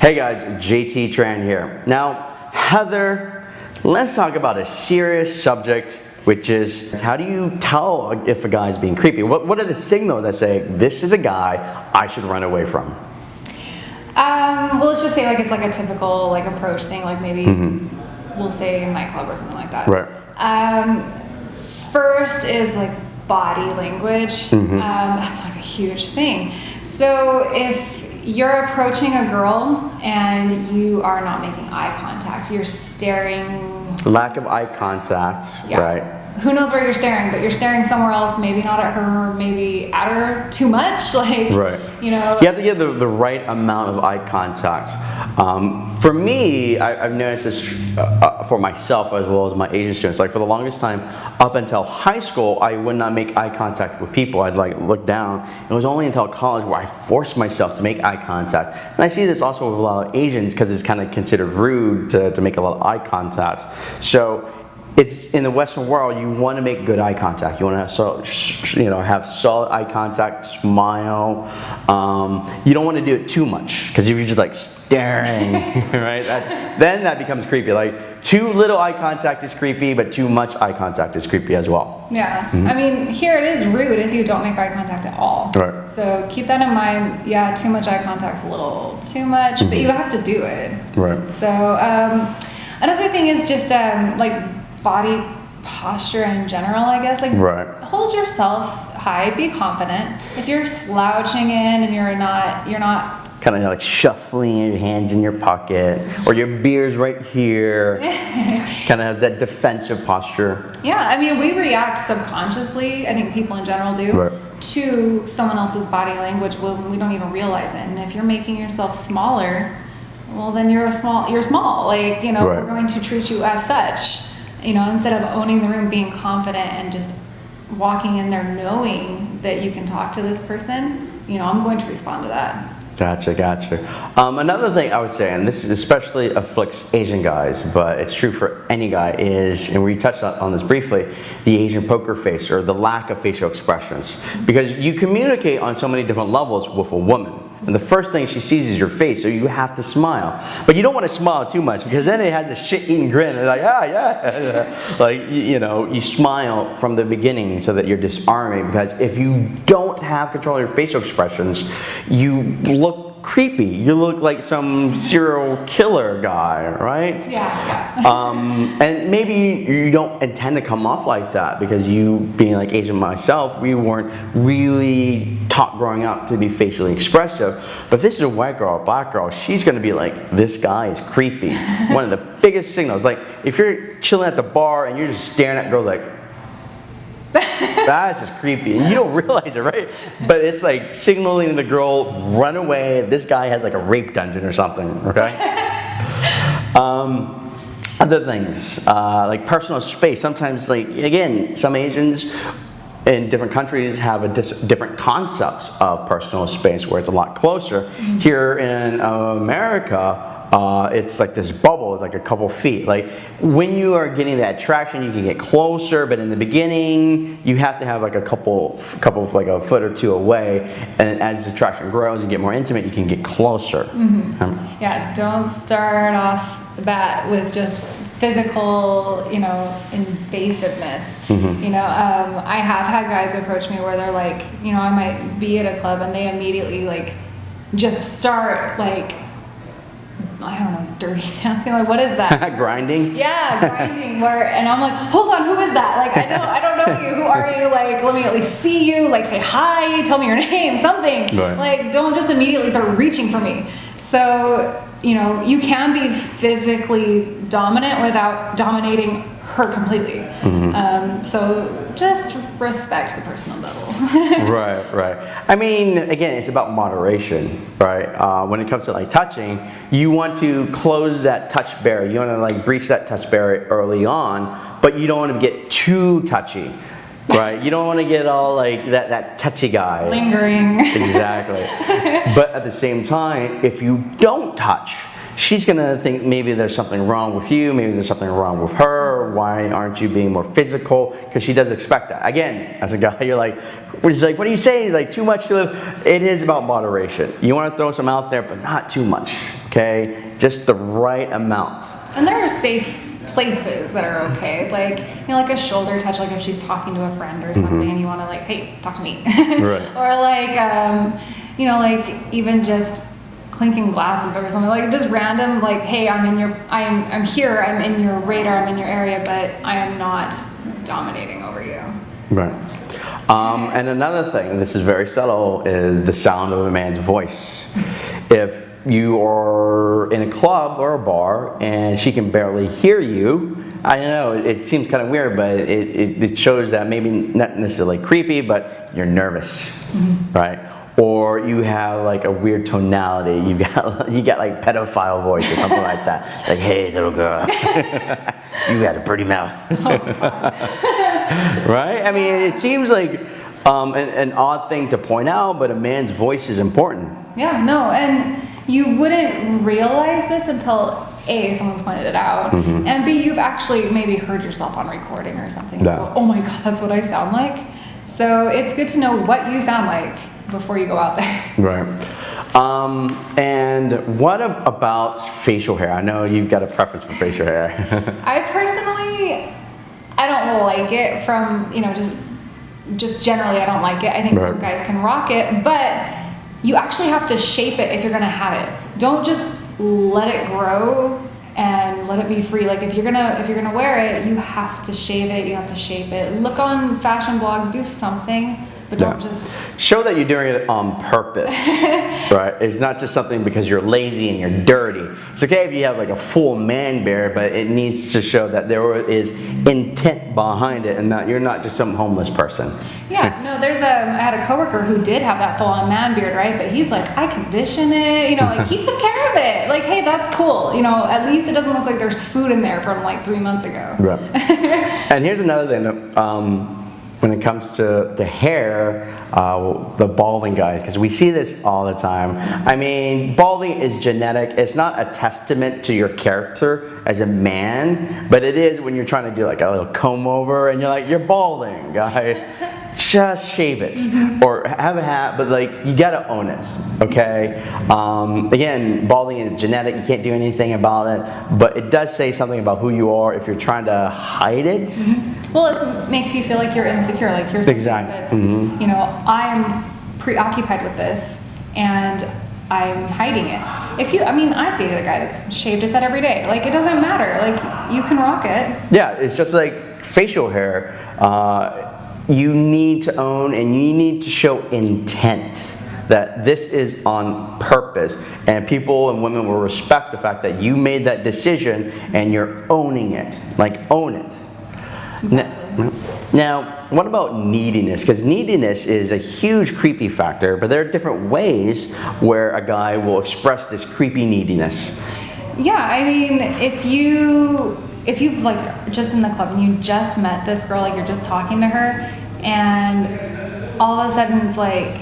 Hey guys, JT Tran here. Now, Heather, let's talk about a serious subject, which is how do you tell if a guy's being creepy? What, what are the signals that say, this is a guy I should run away from? Um, well, let's just say like it's like a typical like approach thing, like maybe Mm-hmm. we'll say a nightclub or something like that. Right. Um, first is like body language. Mm-hmm. Um, that's like a huge thing. So if you're approaching a girl and you are not making eye contact, you're staring Lack of eye contact, Yeah. right? Who knows where you're staring, but you're staring somewhere else, maybe not at her, maybe at her too much. Like, Right. you know, You have to get the, the right amount of eye contact. Um, for me, I, I've noticed this uh, uh, for myself as well as my Asian students. Like for the longest time, up until high school, I would not make eye contact with people. I'd like look down. It was only until college where I forced myself to make eye contact. And I see this also with a lot of Asians because it's kind of considered rude to, to make a lot of eye contact. So it's in the Western world. You want to make good eye contact. You want to have so, you know have solid eye contact, smile. Um, you don't want to do it too much because if you're just like staring, right? That's, then that becomes creepy. Like too little eye contact is creepy, but too much eye contact is creepy as well. Yeah, I mean, here it is rude if you don't make eye contact at all. Right. So keep that in mind. Yeah, too much eye contact's a little too much, but you have to do it. Right. So um, another thing is just um, like body posture in general, I guess. Like Right. hold yourself high, be confident. If you're slouching in and you're not, you're not Kind of like shuffling your hands in your pocket, or your beer's right here. kind of has that defensive posture. Yeah, I mean, we react subconsciously, I think people in general do, Right. to someone else's body language when we don't even realize it. And if you're making yourself smaller, well, then you're a small, you're small. Like, you know, Right. we're going to treat you as such. You know, instead of owning the room, being confident and just walking in there knowing that you can talk to this person, you know, I'm going to respond to that. Gotcha, gotcha. Um, another thing I would say, and this especially afflicts Asian guys, but it's true for any guy, is, and we touched on on this briefly, the Asian poker face or the lack of facial expressions. Because you communicate on so many different levels with a woman. And the first thing she sees is your face, so you have to smile. But you don't want to smile too much because then it has a shit-eating grin. Like, ah, yeah. like, you know, you smile from the beginning so that you're disarming because if you don't have control of your facial expressions, you look creepy. You look like some serial killer guy, right? Yeah, um, and maybe you don't intend to come off like that because you, being like Asian myself, we weren't really taught growing up to be facially expressive. But if this is a white girl, a black girl, she's gonna be like, this guy is creepy. One of the biggest signals. Like if you're chilling at the bar and you're just staring at girls like, that's just creepy. And you don't realize it, right? But it's like signaling the girl, run away. This guy has like a rape dungeon or something, okay? um, other things, uh, like personal space. Sometimes, like, again, some Asians in different countries have a dis- different concepts of personal space where it's a lot closer. Here in America, uh, it's like this bubble, it's like a couple feet. Like when you are getting that traction, you can get closer, but in the beginning, you have to have like a couple, couple of like a foot or two away. And as the traction grows and get more intimate, you can get closer. Um, Yeah, don't start off the bat with just physical, you know, invasiveness. Mm-hmm. You know, um, I have had guys approach me where they're like, you know, I might be at a club and they immediately like just start like, I don't know, dirty dancing. Like, what is that? grinding. Yeah, grinding. Where and I'm like, hold on, who is that? Like, I don't, I don't know you. Who are you? Like, let me at least see you. Like, say hi. Tell me your name. Something. Right. Like, don't just immediately start reaching for me. So, you know, you can be physically dominant without dominating her completely. Um, so just respect the personal level. right, right. I mean, again, it's about moderation, right? Uh, when it comes to like touching, you want to close that touch barrier. You want to like breach that touch barrier early on, but you don't want to get too touchy, right? you don't want to get all like that that touchy guy. Lingering. Exactly. but at the same time, if you don't touch, she's gonna think maybe there's something wrong with you, maybe there's something wrong with her. Why aren't you being more physical? Because she does expect that. Again, as a guy, you're like, she's like, what are you saying? Like too much to live. It is about moderation. You want to throw some out there, but not too much. Okay, just the right amount. And there are safe places that are okay, like you know, like a shoulder touch, like if she's talking to a friend or something, and you want to like, hey, talk to me, Right. or like, um, you know, like even just clinking glasses or something, like just random, like, hey, I'm in your, I'm, I'm here, I'm in your radar, I'm in your area, but I am not dominating over you. Right. Um, and another thing, this is very subtle, is the sound of a man's voice. If you are in a club or a bar and she can barely hear you, I know it, seems kind of weird, but it, it, it shows that maybe not necessarily creepy, but you're nervous, right? Or you have like a weird tonality. You got you got like pedophile voice or something like that. Like, hey, little girl, you got a pretty mouth. right? I mean, it seems like um, an, an odd thing to point out, but a man's voice is important. Yeah, no, and you wouldn't realize this until A, someone's pointed it out, and B, you've actually maybe heard yourself on recording or something. Yeah. Go, oh my god, that's what I sound like. So it's good to know what you sound like before you go out there. Right. Um, and what about facial hair? I know you've got a preference for facial hair. I personally, I don't like it from, you know, just just generally I don't like it. I think some guys can rock it, but you actually have to shape it if you're gonna have it. Don't just let it grow and let it be free. Like if you're gonna if you're gonna wear it, you have to shave it, you have to shape it. Look on fashion blogs, do something, but don't just Show that you're doing it on purpose, right? It's not just something because you're lazy and you're dirty. It's okay if you have like a full man beard, but it needs to show that there is intent behind it and that you're not just some homeless person. Yeah, no, there's a, I had a coworker who did have that full on man beard, right? But he's like, I condition it, you know, like he took care of it. Like, hey, that's cool. You know, at least it doesn't look like there's food in there from like three months ago. Right. and here's another thing um, when it comes to the hair, uh, the balding guys, because we see this all the time. I mean, balding is genetic. It's not a testament to your character as a man, but it is when you're trying to do like a little comb over and you're like, you're balding, guy. Just shave it or have a hat, but like you gotta own it, okay? Um, again, balding is genetic. You can't do anything about it, but it does say something about who you are if you're trying to hide it. Well, it makes you feel like you're insecure, like you're something Exactly. Mm-hmm. you know, I'm preoccupied with this and I'm hiding it. If you, I mean, I've dated a guy that shaved his head every day. Like, it doesn't matter. Like, you can rock it. Yeah, it's just like facial hair. Uh, you need to own and you need to show intent that this is on purpose and people and women will respect the fact that you made that decision and you're owning it like own it now, now, what about neediness? Because neediness is a huge creepy factor, but there are different ways where a guy will express this creepy neediness. Yeah, I mean, if you if you've like just in the club and you just met this girl, like you're just talking to her, and all of a sudden it's like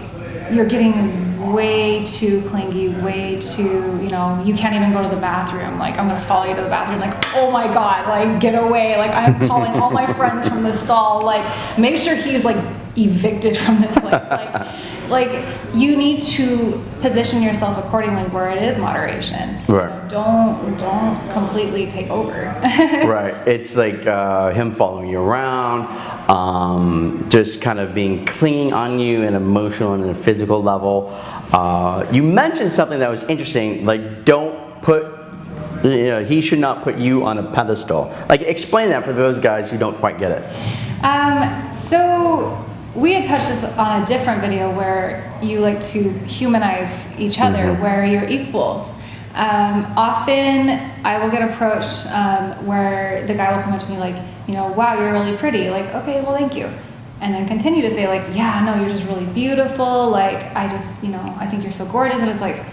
you're getting way too clingy, way too, you know, you can't even go to the bathroom. Like I'm gonna follow you to the bathroom. Like oh my god, like get away. Like I'm calling all my friends from the stall. Like make sure he's like evicted from this place. Like like you need to position yourself accordingly where it is moderation. You Right. know, don't don't completely take over. right. It's like uh, him following you around, um, just kind of being clinging on you in emotional and a physical level. Uh, you mentioned something that was interesting, like don't put. You know, he should not put you on a pedestal. Like, explain that for those guys who don't quite get it. um, so we had touched this on a different video where you like to humanize each other, where you're equals. Um, often I will get approached um, where the guy will come up to me like, you know, wow, you're really pretty. Like, okay, well, thank you. And then continue to say like, yeah, no, you're just really beautiful. Like, I just, you know, I think you're so gorgeous. And it's like,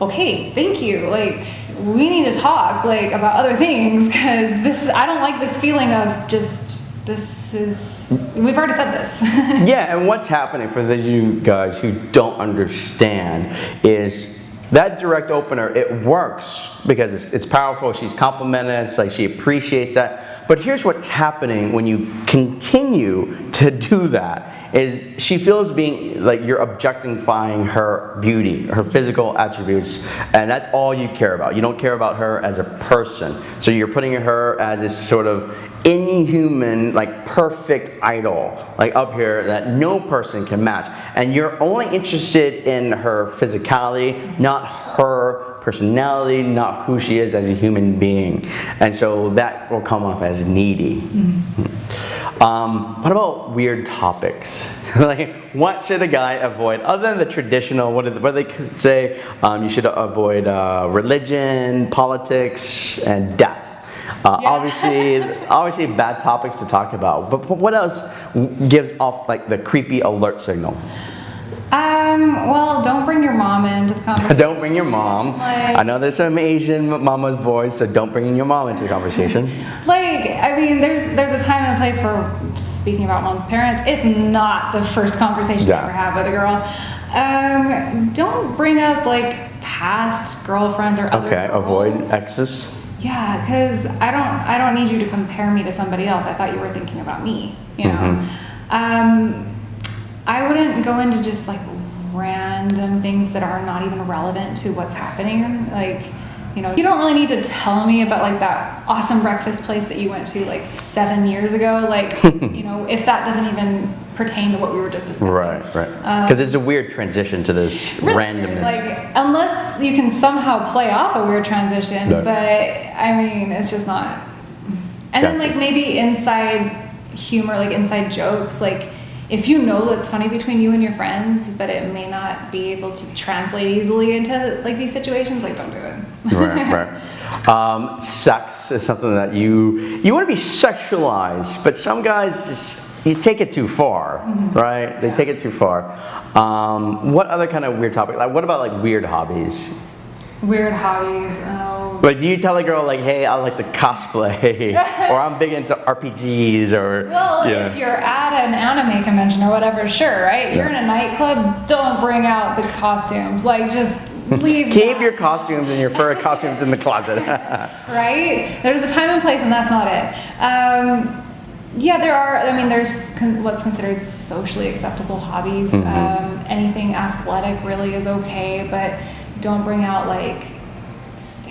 okay, thank you. Like, we need to talk like about other things because this is, I don't like this feeling of just this is we've already said this. Yeah, and what's happening for the you guys who don't understand is that direct opener, it works because it's, it's powerful. She's complimented. It's like she appreciates that. But here's what's happening when you continue to do that is she feels being like you're objectifying her beauty, her physical attributes, and that's all you care about. You don't care about her as a person. So you're putting her as this sort of inhuman, like perfect idol, like up here that no person can match. And you're only interested in her physicality, not her personality, not who she is as a human being. And so that will come off as needy. Mm-hmm. Um, what about weird topics? like, what should a guy avoid other than the traditional? What do, what they say? Um, you should avoid uh, religion, politics, and death. Uh, yeah. obviously, obviously bad topics to talk about. But what else gives off like the creepy alert signal? Um, well, don't bring your mom into the conversation. don't bring your mom. Like, I know there's some Asian mama's boys, so don't bring your mom into the conversation. like, I mean, there's there's a time and place for speaking about one's parents. It's not the first conversation yeah. you ever have with a girl. Um, don't bring up like past girlfriends or other. Okay, girls. avoid exes. Yeah, because I don't I don't need you to compare me to somebody else. I thought you were thinking about me. You know. Mm-hmm. Um, I wouldn't go into just like random things that are not even relevant to what's happening. Like, you know, you don't really need to tell me about like that awesome breakfast place that you went to like seven years ago. Like, you know, if that doesn't even pertain to what we were just discussing. Right, right. Because um, it's a weird transition to this really randomness. Like, unless you can somehow play off a weird transition, but I mean, it's just not. And gotcha. then like maybe inside humor, like inside jokes, like if you know that's funny between you and your friends, but it may not be able to translate easily into like these situations, like don't do it. right, right. Um, sex is something that you you want to be sexualized, but some guys just you take it too far, mm-hmm. right? They yeah. take it too far. Um, what other kind of weird topic? Like, what about like weird hobbies? Weird hobbies. Oh. Like, do you tell a girl like, "Hey, I like to cosplay," or "I'm big into RPGs," or? Well, yeah. if you're at an anime convention or whatever, sure, right? You're in a nightclub. Don't bring out the costumes. Like, just leave. Keep your costumes and your fur costumes in the closet. right? There's a time and place, and that's not it. Um, yeah, there are. I mean, there's con- what's considered socially acceptable hobbies. Mm-hmm. Um, anything athletic really is okay, but don't bring out like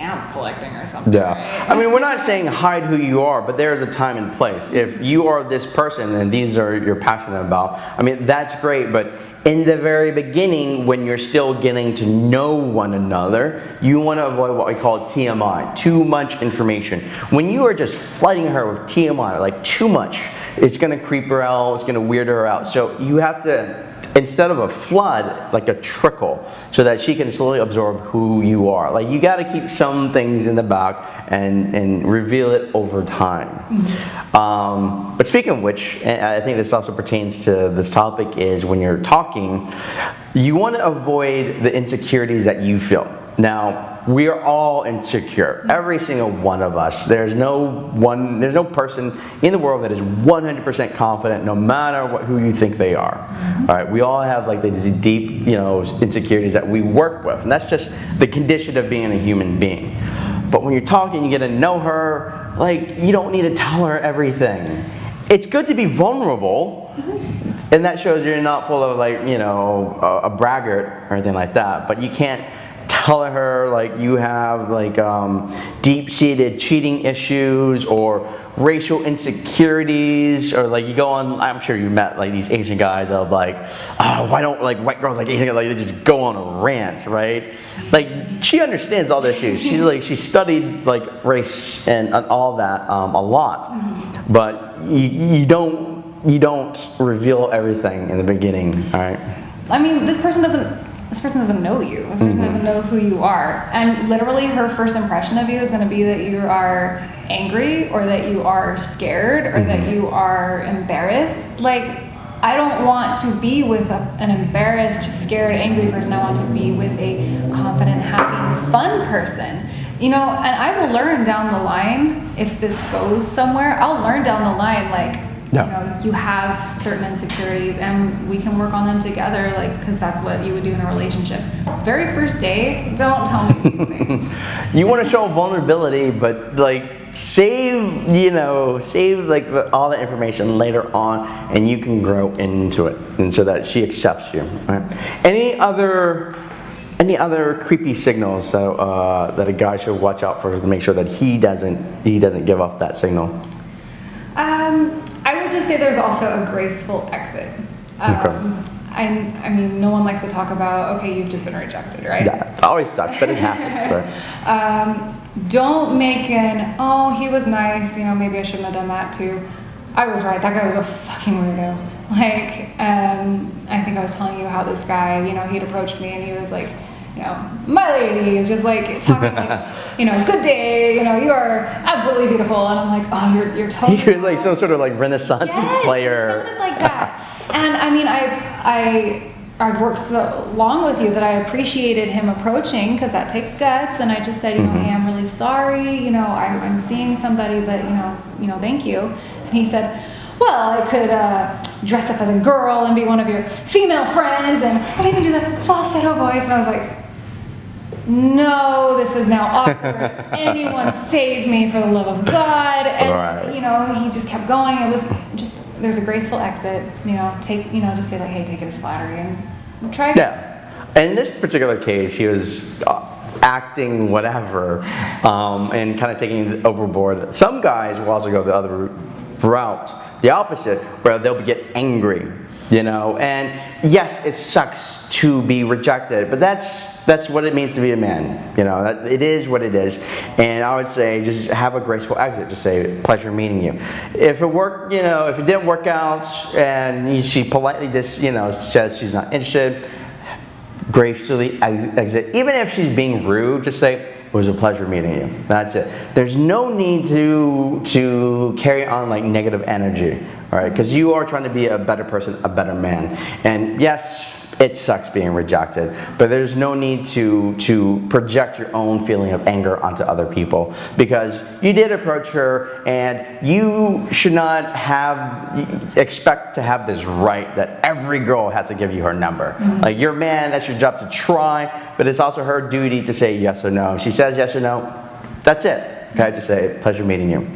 stamp collecting or something. Yeah. Right? I mean, we're not saying hide who you are, but there's a time and place. If you are this person and these are you're passionate about, I mean, that's great, but in the very beginning, when you're still getting to know one another, you want to avoid what we call TMI, too much information. When you are just flooding her with TMI, like too much, it's going to creep her out, it's going to weird her out. So you have to instead of a flood, like a trickle, so that she can slowly absorb who you are. Like you got to keep some things in the back and and reveal it over time. Mm-hmm. Um, but speaking of which, I think this also pertains to this topic is when you're talking, you want to avoid the insecurities that you feel. Now, we are all insecure. Every single one of us. There's no one there's no person in the world that is 100% confident no matter what who you think they are. All right, we all have like these deep, you know, insecurities that we work with. And that's just the condition of being a human being. But when you're talking, you get to know her, like you don't need to tell her everything. It's good to be vulnerable. And that shows you're not full of like, you know, a, a braggart or anything like that, but you can't tell her like you have like um, deep-seated cheating issues or racial insecurities or like you go on i'm sure you met like these asian guys of like oh why don't like white girls like asian guys like they just go on a rant right? Like she understands all the issues she's like she studied like race and, and all that um, a lot. But you, you don't you don't reveal everything in the beginning all right? I mean this person doesn't this person doesn't know you. This person mm-hmm. doesn't know who you are. And literally, her first impression of you is going to be that you are angry or that you are scared or mm-hmm. that you are embarrassed. Like, I don't want to be with a, an embarrassed, scared, angry person. I want to be with a confident, happy, fun person. You know, and I will learn down the line if this goes somewhere. I'll learn down the line, like, Yeah. you know you have certain insecurities and we can work on them together like because that's what you would do in a relationship very first day don't tell me these things You want to show vulnerability, but like save, you know, save like the, all the information later on, and you can grow into it, and so that she accepts you. Right? Any other, any other creepy signals that uh, that a guy should watch out for to make sure that he doesn't he doesn't give off that signal? Um, would just say there's also a graceful exit. Um, I, I mean, no one likes to talk about, okay, you've just been rejected, right? Yeah, it always sucks, but it happens. Right? Um, don't make an, oh, he was nice, you know, maybe I shouldn't have done that too. I was right, that guy was a fucking weirdo. Like, um, I think I was telling you how this guy, you know, he'd approached me and he was like, you know, my lady is just like talking like, you know, good day, you know, you are absolutely beautiful. And I'm like, oh, you're, you're totally. He was like some sort of like Renaissance Yes, player. Sounded like that. and I mean, I, I, I've worked so long with you that I appreciated him approaching because that takes guts. And I just said, you know, hey, I'm really sorry. You know, I'm, I'm seeing somebody, but you know, you know, thank you. And he said, well, I could uh, dress up as a girl and be one of your female friends, and I'll even do the falsetto voice. And I was like, no, this is now awkward. Anyone save me for the love of God. And, Right. you know, he just kept going. It was just, there's a graceful exit, you know, take, you know, just say like, hey, take it as flattery and try. Yeah. In this particular case, he was uh, acting whatever um, and kind of taking it overboard. Some guys will also go the other route, the opposite, where they'll get angry, you know. And yes, it sucks to be rejected, but that's that's what it means to be a man. You know, that, it is what it is. And I would say just have a graceful exit. Just say, pleasure meeting you. If it worked, you know, if it didn't work out and she politely just, you know, says she's not interested, gracefully exit. Even if she's being rude, just say, it was a pleasure meeting you. That's it. There's no need to to carry on like negative energy, all right? Because you are trying to be a better person, a better man. And yes, it sucks being rejected, but there's no need to to project your own feeling of anger onto other people because you did approach her and you should not have expect to have this right that every girl has to give you her number. Mm-hmm. Like you're a man, that's your job to try, but it's also her duty to say yes or no. If she says yes or no, that's it. Okay, just say pleasure meeting you.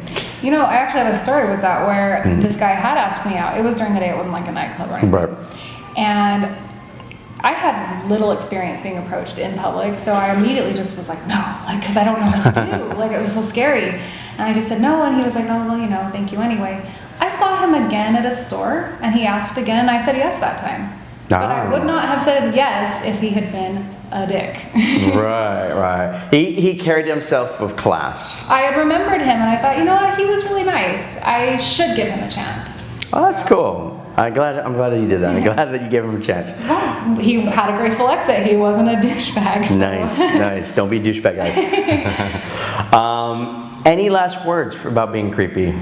You know, I actually have a story with that where this guy had asked me out. It was during the day, it wasn't like a nightclub or anything. Right. And I had little experience being approached in public, so I immediately just was like, no, like, because I don't know what to do. like, it was so scary. And I just said no, and he was like, oh, well, you know, thank you anyway. I saw him again at a store, and he asked again, and I said yes that time. But I Ah. would not have said yes if he had been a dick. right, right. He he carried himself with class. I had remembered him, and I thought, you know what, he was really nice. I should give him a chance. Oh, that's So- cool. I'm glad. I'm glad that you did that. I'm glad that you gave him a chance. Well, he had a graceful exit. He wasn't a douchebag. so- Nice, nice. Don't be douchebag guys. um, any last words about being creepy?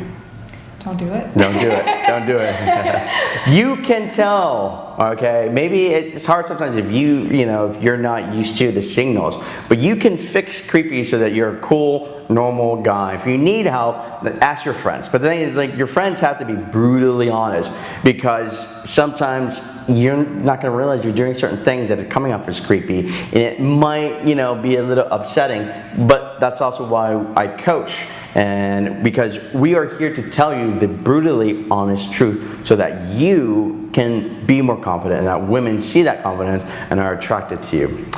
Don't do it. Don't do it. Don't do it. you can tell, okay? Maybe it's hard sometimes if you, you know, if you're not used to the signals, but you can fix creepy so that you're a cool, normal guy. If you need help, ask your friends. But the thing is, like, your friends have to be brutally honest because sometimes you're not going to realize you're doing certain things that are coming off as creepy, and it might, you know, be a little upsetting. But that's also why I coach and because we are here to tell you the brutally honest truth so that you can be more confident and that women see that confidence and are attracted to you.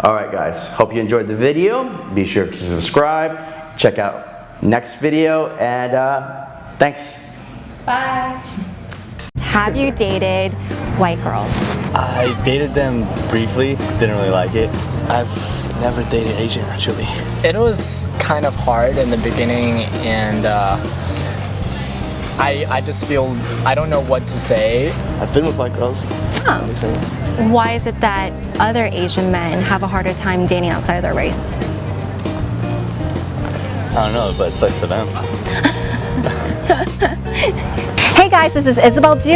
All right, guys, hope you enjoyed the video. Be sure to subscribe, check out next video, and uh, thanks. Bye. Have you dated white girls? I dated them briefly, didn't really like it. I've never dated Asian actually. It was kind of hard in the beginning, and uh, I I just feel I don't know what to say. I've been with white girls. Oh. Makes sense. Why is it that other Asian men have a harder time dating outside of their race? I don't know, but it sucks for them. Hey guys, this is Isabel Du.